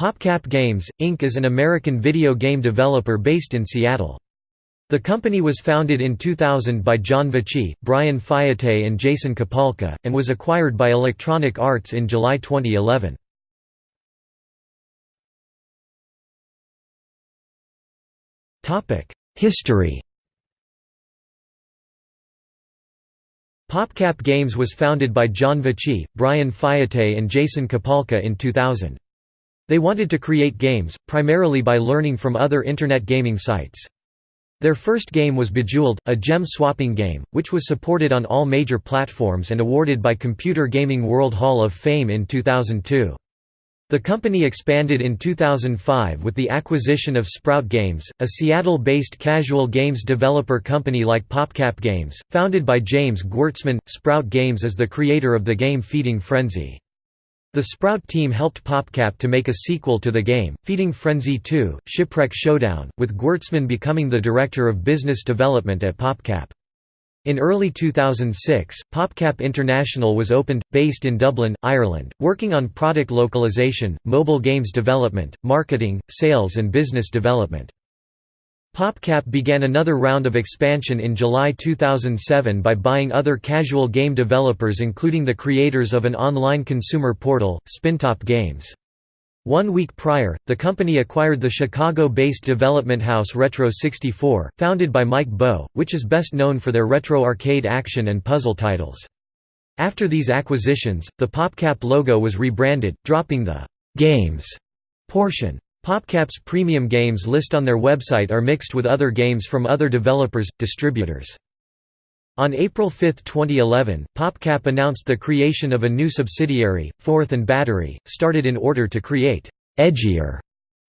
PopCap Games, Inc. is an American video game developer based in Seattle. The company was founded in 2000 by John Vechey, Brian Fiete and Jason Kapalka, and was acquired by Electronic Arts in July 2011. History PopCap Games was founded by John Vechey, Brian Fiete and Jason Kapalka in 2000. They wanted to create games, primarily by learning from other Internet gaming sites. Their first game was Bejeweled, a gem-swapping game, which was supported on all major platforms and awarded by Computer Gaming World Hall of Fame in 2002. The company expanded in 2005 with the acquisition of Sprout Games, a Seattle-based casual games developer company like PopCap Games, founded by James Gwertzman. Sprout Games is the creator of the game Feeding Frenzy. The Sprout team helped PopCap to make a sequel to the game, Feeding Frenzy 2, Shipwreck Showdown, with Gwertzman becoming the Director of Business Development at PopCap. In early 2006, PopCap International was opened, based in Dublin, Ireland, working on product localization, mobile games development, marketing, sales and business development. PopCap began another round of expansion in July 2007 by buying other casual game developers including the creators of an online consumer portal, Spintop Games. One week prior, the company acquired the Chicago-based development house Retro 64, founded by Mike Boeh, which is best known for their retro arcade action and puzzle titles. After these acquisitions, the PopCap logo was rebranded, dropping the «games» portion. PopCap's premium games list on their website are mixed with other games from other developers, distributors. On April 5, 2011, PopCap announced the creation of a new subsidiary, Fourth and Battery, started in order to create «edgier»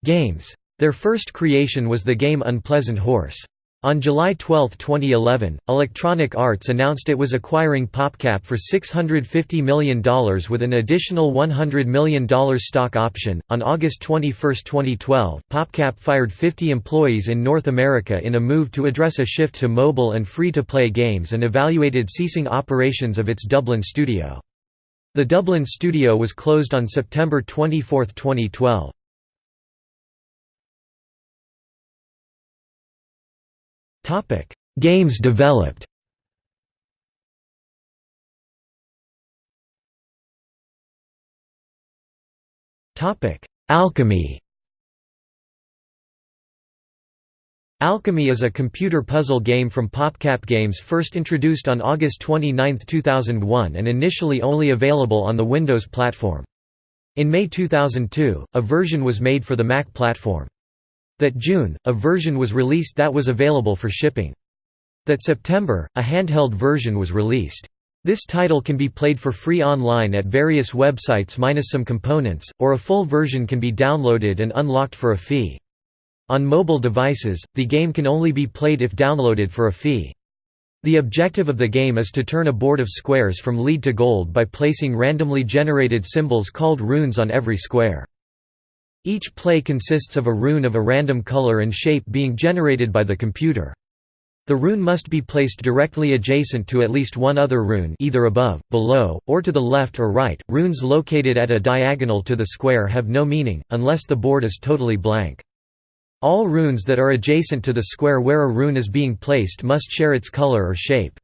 games. Their first creation was the game Unpleasant Horse. On July 12, 2011, Electronic Arts announced it was acquiring PopCap for $650 million with an additional $100 million stock option. On August 21, 2012, PopCap fired 50 employees in North America in a move to address a shift to mobile and free to play games and evaluated ceasing operations of its Dublin studio. The Dublin studio was closed on September 24, 2012. Topic: Games developed. Topic: Alchemy. Alchemy is a computer puzzle game from PopCap Games first introduced on August 29, 2001 and initially only available on the Windows platform. In May 2002, a version was made for the Mac platform. That June, a version was released that was available for shipping. That September, a handheld version was released. This title can be played for free online at various websites minus some components, or a full version can be downloaded and unlocked for a fee. On mobile devices, the game can only be played if downloaded for a fee. The objective of the game is to turn a board of squares from lead to gold by placing randomly generated symbols called runes on every square. Each play consists of a rune of a random color and shape being generated by the computer. The rune must be placed directly adjacent to at least one other rune either above, below, or to the left or right. Runes located at a diagonal to the square have no meaning, unless the board is totally blank. All runes that are adjacent to the square where a rune is being placed must share its color or shape.